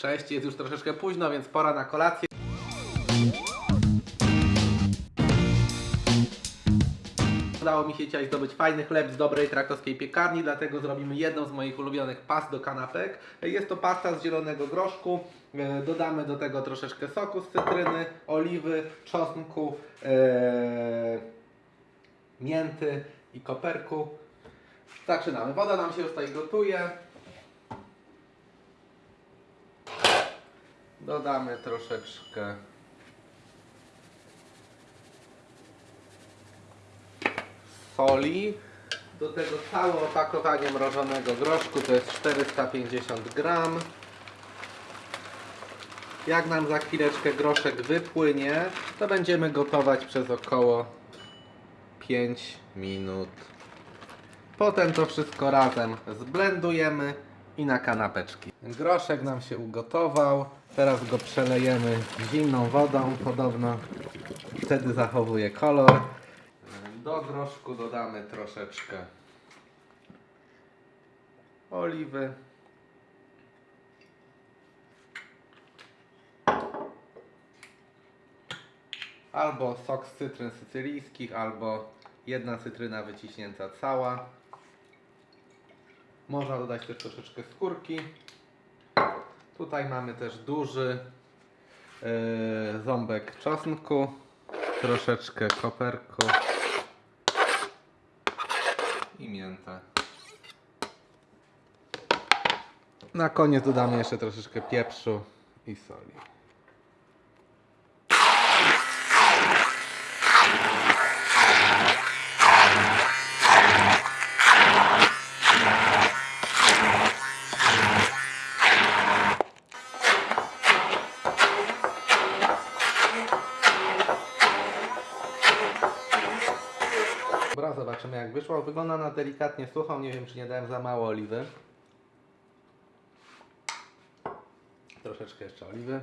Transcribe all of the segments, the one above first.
Cześć, jest już troszeczkę późno, więc pora na kolację. Udało mi się dzisiaj zdobyć fajny chleb z dobrej krakowskiej piekarni, dlatego zrobimy jedną z moich ulubionych past do kanapek. Jest to pasta z zielonego groszku. E, Dodamy do tego troszeczkę soku z cytryny, oliwy, czosnku, e, mięty i koperku. Zaczynamy. Woda nam się już tutaj gotuje. Dodamy troszeczkę soli. Do tego całe opakowanie mrożonego groszku to jest 450 gram. Jak nam za chwileczkę groszek wypłynie, to będziemy gotować przez około 5 minut. Potem to wszystko razem zblendujemy i na kanapeczki. Groszek nam się ugotował. Teraz go przelejemy zimną wodą. Podobno wtedy zachowuje kolor. Do groszku dodamy troszeczkę oliwy. Albo sok z cytryn sycylijskich, albo jedna cytryna wyciśnięta cała. Można dodać też troszeczkę skórki. Tutaj mamy też duży yy, ząbek czosnku, troszeczkę koperku i miętę. Na koniec dodamy jeszcze troszeczkę pieprzu i soli. Zobaczymy jak wyszło. Wygląda na delikatnie suchą. Nie wiem, czy nie dałem za mało oliwy. Troszeczkę jeszcze oliwy.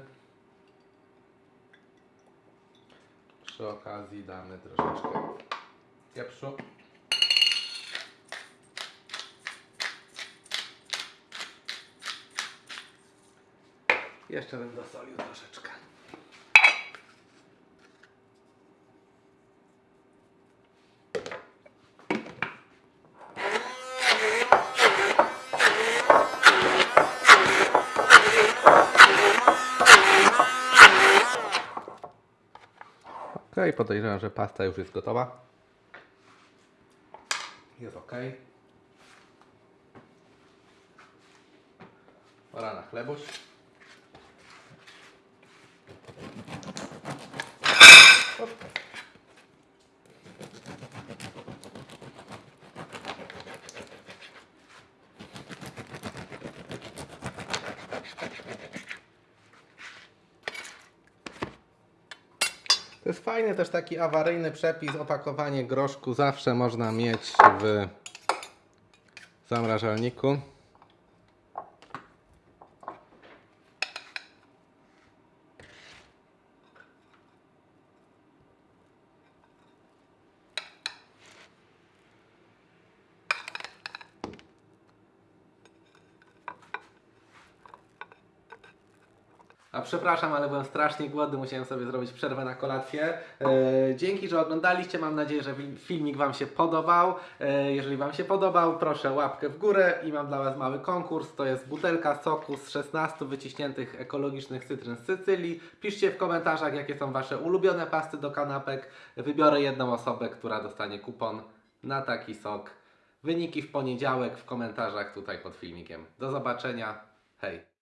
Przy okazji damy troszeczkę pieprzu. Jeszcze bym dosolił troszeczkę. Ok, podejrzewam, że pasta już jest gotowa. Jest ok. Pora na chlebuś. To jest fajny też taki awaryjny przepis, opakowanie groszku zawsze można mieć w zamrażalniku. A przepraszam, ale byłem strasznie głodny, musiałem sobie zrobić przerwę na kolację. E, dzięki, że oglądaliście. Mam nadzieję, że filmik Wam się podobał. E, jeżeli Wam się podobał, proszę łapkę w górę i mam dla Was mały konkurs. To jest butelka soku z 16 wyciśniętych ekologicznych cytryn z Sycylii. Piszcie w komentarzach, jakie są Wasze ulubione pasty do kanapek. Wybiorę jedną osobę, która dostanie kupon na taki sok. Wyniki w poniedziałek w komentarzach tutaj pod filmikiem. Do zobaczenia. Hej!